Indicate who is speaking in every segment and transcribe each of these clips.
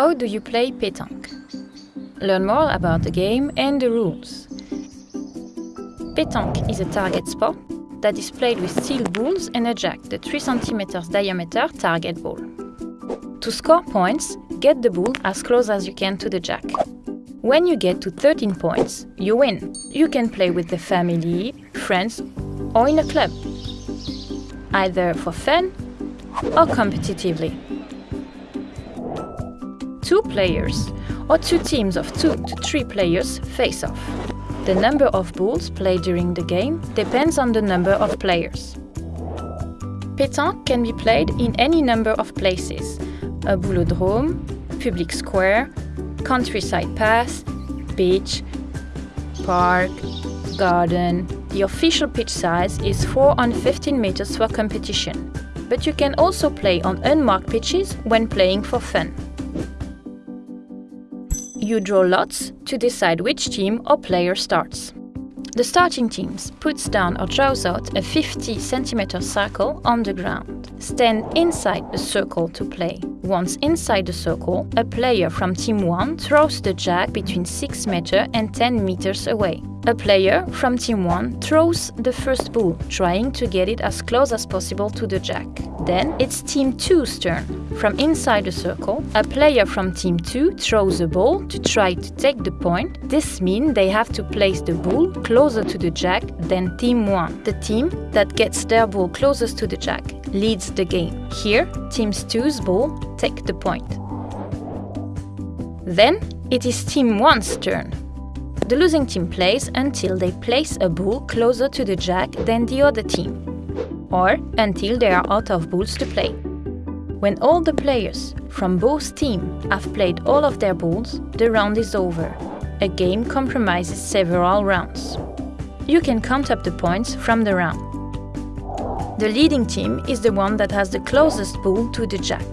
Speaker 1: How do you play pétanque? Learn more about the game and the rules. Pétanque is a target sport that is played with steel balls and a jack, the 3 cm diameter target ball. To score points, get the ball as close as you can to the jack. When you get to 13 points, you win. You can play with the family, friends, or in a club, either for fun or competitively. Two players or two teams of two to three players face off. The number of balls played during the game depends on the number of players. Pétanque can be played in any number of places, a boulodrome, public square, countryside path, beach, park, garden. The official pitch size is 4 on 15 meters for competition, but you can also play on unmarked pitches when playing for fun. You draw lots to decide which team or player starts. The starting teams puts down or draws out a 50 cm circle on the ground. Stand inside the circle to play. Once inside the circle, a player from team 1 throws the jack between 6 meters and 10 meters away. A player from team 1 throws the first ball, trying to get it as close as possible to the jack. Then it's team 2's turn. From inside the circle, a player from team 2 throws a ball to try to take the point. This means they have to place the ball closer to the jack than team 1. The team that gets their ball closest to the jack leads the game. Here, team 2's ball take the point. Then it is team 1's turn. The losing team plays until they place a ball closer to the jack than the other team, or until they are out of balls to play. When all the players from both teams have played all of their balls, the round is over. A game compromises several rounds. You can count up the points from the round. The leading team is the one that has the closest ball to the jack.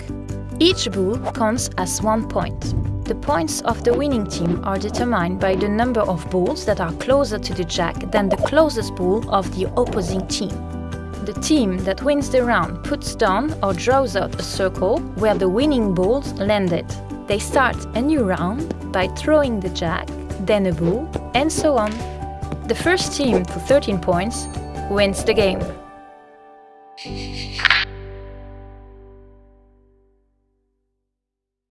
Speaker 1: Each ball counts as one point. The points of the winning team are determined by the number of balls that are closer to the jack than the closest ball of the opposing team. The team that wins the round puts down or draws out a circle where the winning balls landed. They start a new round by throwing the jack, then a ball, and so on. The first team to 13 points wins the game.